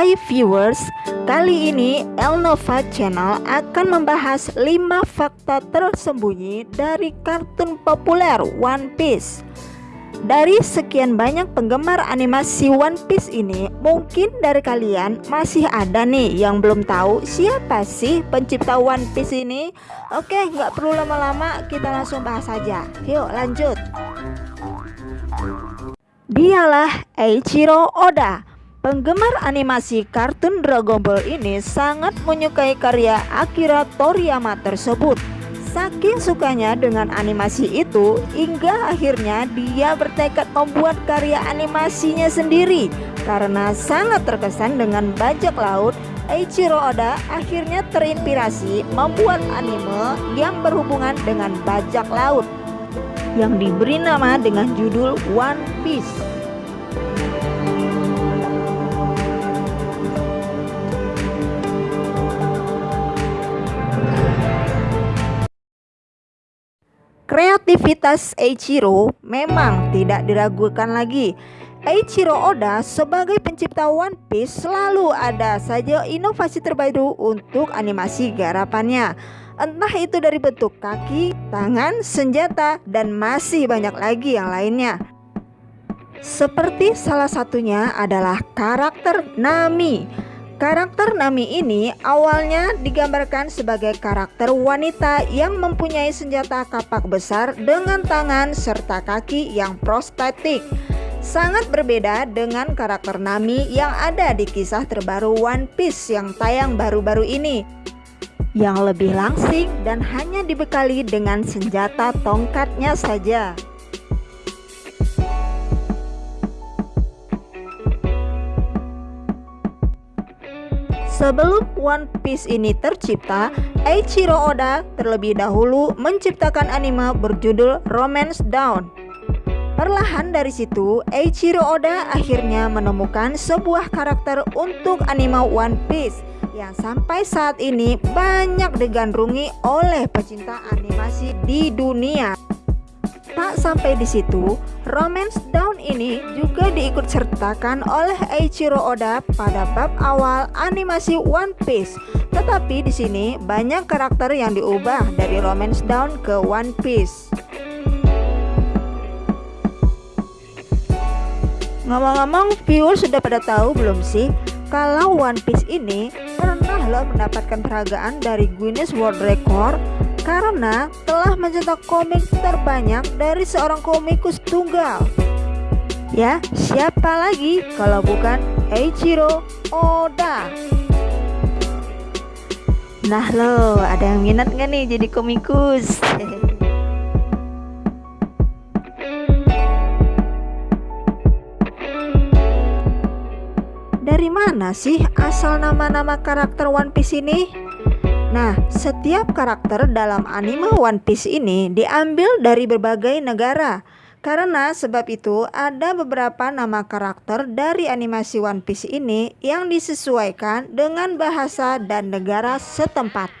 Hai viewers, kali ini Elnova Channel akan membahas 5 fakta tersembunyi dari kartun populer One Piece. Dari sekian banyak penggemar animasi One Piece ini, mungkin dari kalian masih ada nih yang belum tahu siapa sih pencipta One Piece ini. Oke, nggak perlu lama-lama, kita langsung bahas saja. Yuk lanjut. Dialah Eiichiro Oda Penggemar animasi kartun Dragon Ball ini sangat menyukai karya Akira Toriyama tersebut. Saking sukanya dengan animasi itu, hingga akhirnya dia bertekad membuat karya animasinya sendiri. Karena sangat terkesan dengan bajak laut, Eiichiro Oda akhirnya terinspirasi membuat anime yang berhubungan dengan bajak laut yang diberi nama dengan judul One Piece. Kreativitas Eiichiro memang tidak diragukan lagi. Eiichiro Oda sebagai pencipta One Piece selalu ada saja inovasi terbaru untuk animasi garapannya. Entah itu dari bentuk kaki, tangan, senjata, dan masih banyak lagi yang lainnya. Seperti salah satunya adalah karakter Nami Karakter Nami ini awalnya digambarkan sebagai karakter wanita yang mempunyai senjata kapak besar dengan tangan serta kaki yang prostetik. Sangat berbeda dengan karakter Nami yang ada di kisah terbaru One Piece yang tayang baru-baru ini yang lebih langsing dan hanya dibekali dengan senjata tongkatnya saja. Sebelum One Piece ini tercipta, Eiichiro Oda terlebih dahulu menciptakan anime berjudul Romance Down. Perlahan dari situ, Eiichiro Oda akhirnya menemukan sebuah karakter untuk anime One Piece yang sampai saat ini banyak digandrungi oleh pecinta animasi di dunia. Tak sampai di situ, Romance Down ini juga diikut sertakan oleh Eiichiro Oda pada bab awal animasi One Piece. Tetapi di sini banyak karakter yang diubah dari Romance Down ke One Piece. Ngomong-ngomong, viewer sudah pada tahu belum sih kalau One Piece ini pernah loh mendapatkan peragaan dari Guinness World Record karena telah mencetak komik terbanyak dari seorang komikus tunggal. Ya, siapa lagi kalau bukan Eiichiro Oda? Nah lo, ada yang minat gak nih jadi komikus? Dari mana sih asal nama-nama karakter One Piece ini? Nah, setiap karakter dalam anime One Piece ini diambil dari berbagai negara. Karena sebab itu ada beberapa nama karakter dari animasi One Piece ini yang disesuaikan dengan bahasa dan negara setempat.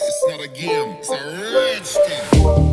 It's not a game, it's a rich.